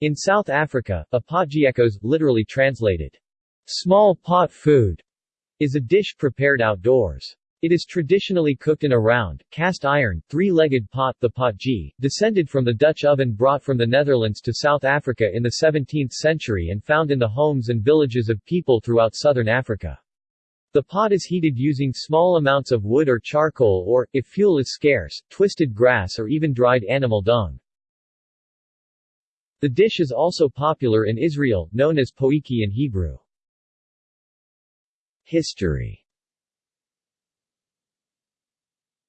In South Africa, a potjiekos, literally translated, small pot food, is a dish prepared outdoors. It is traditionally cooked in a round, cast iron, three-legged pot the potjie, descended from the Dutch oven brought from the Netherlands to South Africa in the 17th century and found in the homes and villages of people throughout southern Africa. The pot is heated using small amounts of wood or charcoal or, if fuel is scarce, twisted grass or even dried animal dung. The dish is also popular in Israel, known as poiki in Hebrew. History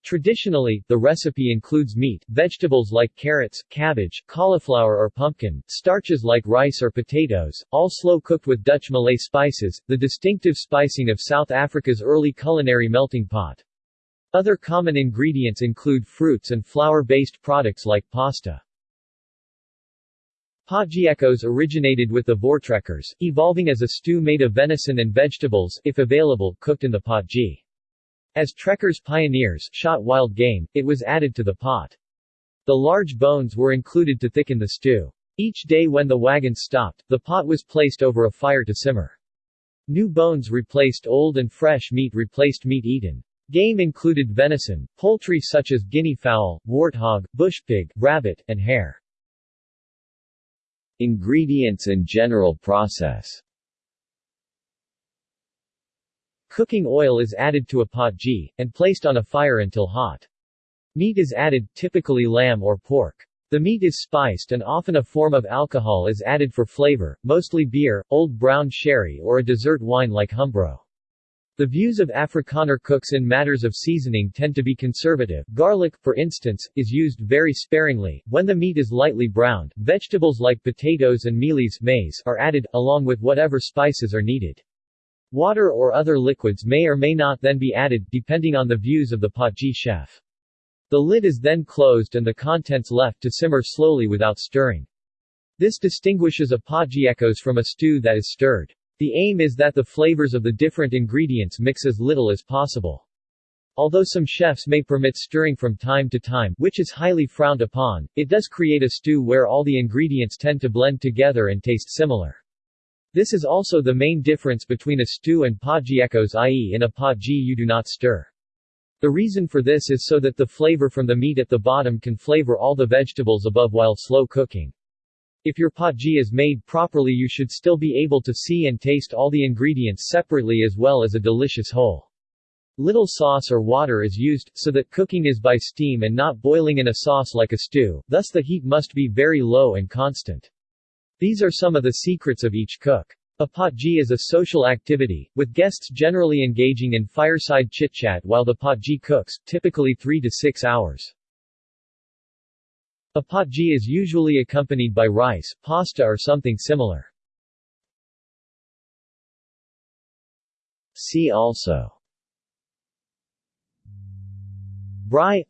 Traditionally, the recipe includes meat, vegetables like carrots, cabbage, cauliflower or pumpkin, starches like rice or potatoes, all slow-cooked with Dutch Malay spices, the distinctive spicing of South Africa's early culinary melting pot. Other common ingredients include fruits and flour-based products like pasta. Potjiekos originated with the Voortrekkers, evolving as a stew made of venison and vegetables, if available, cooked in the potjie. As trekkers pioneers shot wild game, it was added to the pot. The large bones were included to thicken the stew. Each day when the wagons stopped, the pot was placed over a fire to simmer. New bones replaced old and fresh meat replaced meat eaten. Game included venison, poultry such as guinea fowl, warthog, bushpig, rabbit, and hare. Ingredients and general process Cooking oil is added to a pot potjie, and placed on a fire until hot. Meat is added, typically lamb or pork. The meat is spiced and often a form of alcohol is added for flavor, mostly beer, old brown sherry or a dessert wine like Humbro. The views of Afrikaner cooks in matters of seasoning tend to be conservative. Garlic, for instance, is used very sparingly. When the meat is lightly browned, vegetables like potatoes and mealies maize are added, along with whatever spices are needed. Water or other liquids may or may not then be added, depending on the views of the potjie chef. The lid is then closed and the contents left to simmer slowly without stirring. This distinguishes a potjiekos from a stew that is stirred. The aim is that the flavors of the different ingredients mix as little as possible. Although some chefs may permit stirring from time to time, which is highly frowned upon, it does create a stew where all the ingredients tend to blend together and taste similar. This is also the main difference between a stew and potjiekos i.e. in a potjie you do not stir. The reason for this is so that the flavor from the meat at the bottom can flavor all the vegetables above while slow cooking. If your potjie is made properly you should still be able to see and taste all the ingredients separately as well as a delicious whole. Little sauce or water is used, so that cooking is by steam and not boiling in a sauce like a stew, thus the heat must be very low and constant. These are some of the secrets of each cook. A potjie is a social activity, with guests generally engaging in fireside chit-chat while the potjie cooks, typically 3 to 6 hours. A potjie is usually accompanied by rice, pasta or something similar. See also. Braai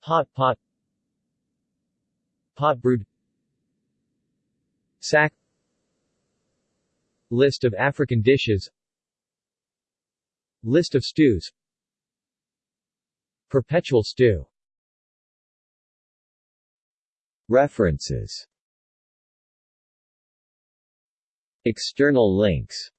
Hot pot. Potbrood. Sack. List of African dishes. List of stews. Perpetual stew References. External links